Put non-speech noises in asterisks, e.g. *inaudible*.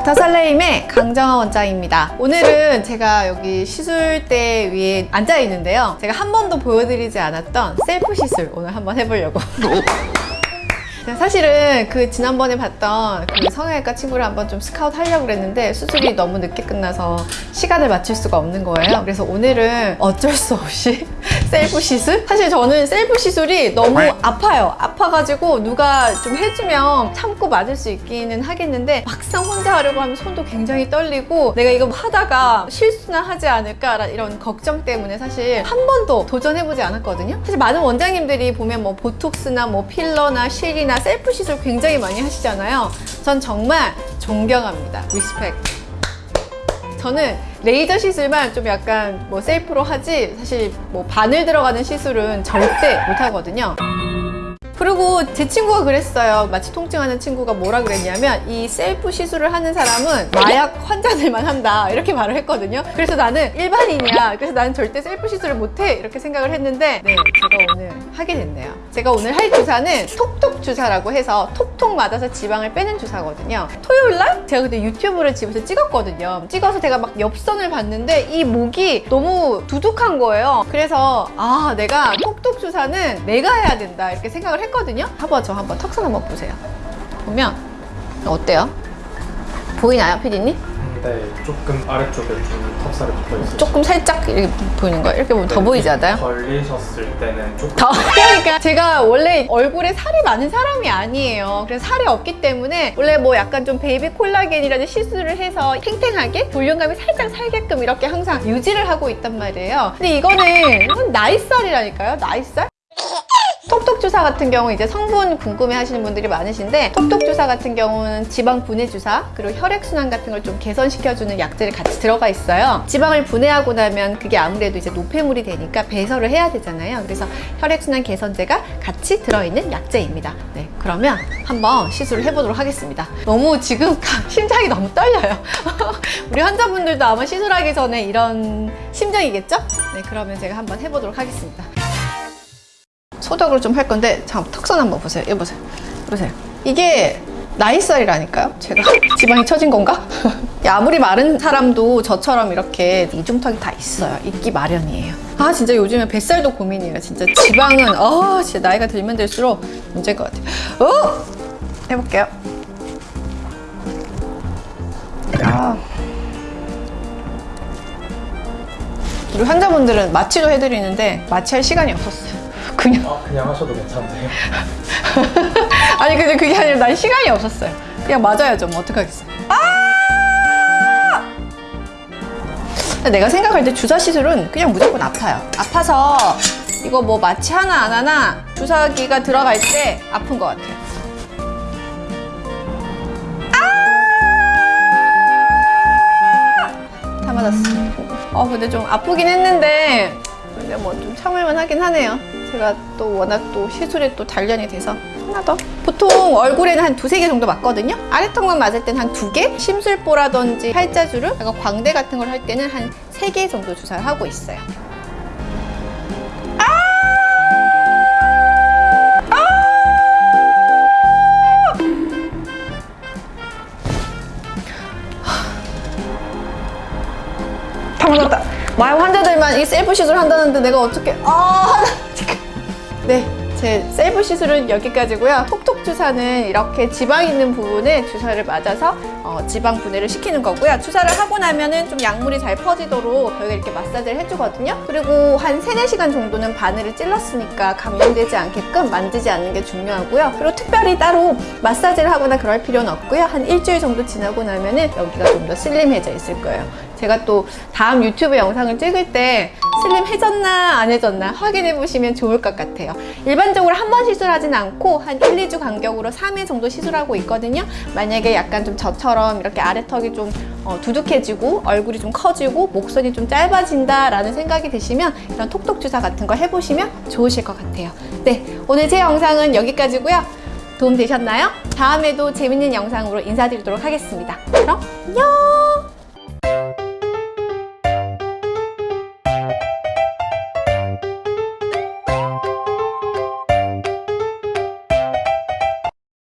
닥터 살레임의 강정아 원장입니다. 오늘은 제가 여기 시술대 위에 앉아 있는데요. 제가 한 번도 보여드리지 않았던 셀프 시술 오늘 한번 해보려고. *laughs* 사실은 그 지난번에 봤던 그 성형외과 친구를 한번 좀 스카우트 하려고 그랬는데 수술이 너무 늦게 끝나서 시간을 맞출 수가 없는 거예요. 그래서 오늘은 어쩔 수 없이 *laughs* 셀프 시술? 사실 저는 셀프 시술이 너무 아파요. 아파가지고 누가 좀 해주면 참고 맞을 수 있기는 하겠는데 막상 혼자 하려고 하면 손도 굉장히 떨리고 내가 이거 하다가 실수나 하지 않을까 이런 걱정 때문에 사실 한 번도 도전해보지 않았거든요. 사실 많은 원장님들이 보면 뭐 보톡스나 뭐 필러나 실이나 셀프 시술 굉장히 많이 하시잖아요. 전 정말 존경합니다. respect. 저는 레이저 시술만 좀 약간 뭐 셀프로 하지 사실 뭐 바늘 들어가는 시술은 절대 못 하거든요. 그리고 제 친구가 그랬어요. 마취 통증하는 친구가 뭐라 그랬냐면 이 셀프 시술을 하는 사람은 마약 환자들만 한다 이렇게 말을 했거든요. 그래서 나는 일반인이야. 그래서 나는 절대 셀프 시술을 못해 이렇게 생각을 했는데 네 제가 오늘 하게 됐네요. 제가 오늘 할 주사는 톡톡 주사라고 해서 톡 톡 맞아서 지방을 빼는 주사거든요. 토요일 날 제가 그때 유튜브를 집에서 찍었거든요. 찍어서 제가 막 옆선을 봤는데 이 목이 너무 두둑한 거예요. 그래서 아 내가 톡톡 주사는 내가 해야 된다 이렇게 생각을. 했거든요. 한번 저 한번 턱선 한번 보세요. 보면 어때요? 보이나요, 피디님? 네, 조금 아래쪽에 좀 턱살이 붙어 있어요. 조금 살짝 이렇게 보이는 거예요. 이렇게 보면 더 보이지 않아요? 걸리셨을 때는 조금 더 *laughs* 그러니까 제가 원래 얼굴에 살이 많은 사람이 아니에요. 그래서 살이 없기 때문에 원래 뭐 약간 좀 baby 콜라겐이라는 시술을 해서 탱탱하게 볼륨감이 살짝 살게끔 이렇게 항상 유지를 하고 있단 말이에요. 근데 이거는 나이살이라니까요. 나이살? 톡톡 주사 같은 경우 이제 성분 궁금해 하시는 분들이 많으신데 톡톡 주사 같은 경우는 지방 분해 주사 그리고 혈액 순환 같은 걸 좀 개선시켜주는 약들이 같이 들어가 있어요. 지방을 분해하고 나면 그게 아무래도 이제 노폐물이 되니까 배설을 해야 되잖아요. 그래서 혈액 순환 개선제가 같이 들어있는 약제입니다. 네, 그러면 한번 시술을 해보도록 하겠습니다. 너무 지금 심장이 너무 떨려요. *laughs* 우리 환자분들도 아마 시술하기 전에 이런 심정이겠죠? 네, 그러면 제가 한번 해보도록 하겠습니다. 소독을 좀 할 건데 잠깐 턱선 한번 보세요. 여기 보세요. 보세요. 이게 나이살이라니까요. 제가 *laughs* 지방이 처진 건가? *laughs* 아무리 마른 사람도 저처럼 이렇게 이중턱이 다 있어요. 있기 마련이에요. 아 진짜 요즘에 뱃살도 고민이에요. 진짜 지방은 아 진짜 나이가 들면 들수록 문제인 것 같아요. 어? 해볼게요. 아. 우리 환자분들은 마취도 해드리는데 마취할 시간이 없었어요. 아, 그냥 하셔도 괜찮네요. *laughs* 아니 근데 그게 아니라 난 시간이 없었어요. 그냥 맞아야죠 뭐. 어떡하겠어요 아! 내가 생각할 때 주사 시술은 그냥 무조건 아파요. 아파서 이거 뭐 마취 하나 안 하나 주사기가 들어갈 때 아픈 것 같아요. 아! 다 맞았어. 어 근데 좀 아프긴 했는데 근데 뭐 좀 참을만 하긴 하네요 제가 또 워낙 또 시술에 또 단련이 돼서 하나 더? 보통 얼굴에는 한 두세 개 정도 맞거든요. 아래턱만 맞을 때는 한 두 개? 심술보라든지 팔자주름? 약간 광대 같은 걸 할 때는 한 세 개 정도 주사를 하고 있어요. 아! 아! 다 맞았다. 마약 환자들만 이 셀프 시술 한다는데 내가 어떻게 아 네. 제 셀프 시술은 여기까지고요. 톡톡 주사는 이렇게 지방 있는 부분에 주사를 맞아서 어, 지방 분해를 시키는 거고요. 주사를 하고 나면은 좀 약물이 잘 퍼지도록 저희가 이렇게 마사지를 해주거든요. 그리고 한 3, 4시간 정도는 바늘을 찔렀으니까 감염되지 않게끔 만지지 않는 게 중요하고요. 그리고 특별히 따로 마사지를 하거나 그럴 필요는 없고요. 한 일주일 정도 지나고 나면은 여기가 좀 더 슬림해져 있을 거예요. 제가 또 다음 유튜브 영상을 찍을 때 슬림 해졌나 안 해졌나 확인해 보시면 좋을 것 같아요. 일반적으로 한 번 시술하진 않고 한 1, 2주 간격으로 3회 정도 시술하고 있거든요. 만약에 약간 좀 저처럼 이렇게 아래턱이 좀 어, 두둑해지고 얼굴이 좀 커지고 목선이 좀 짧아진다 라는 생각이 드시면 이런 톡톡 주사 같은 거 해보시면 좋으실 것 같아요. 네 오늘 제 영상은 여기까지고요. 도움 되셨나요? 다음에도 재밌는 영상으로 인사드리도록 하겠습니다. 그럼 안녕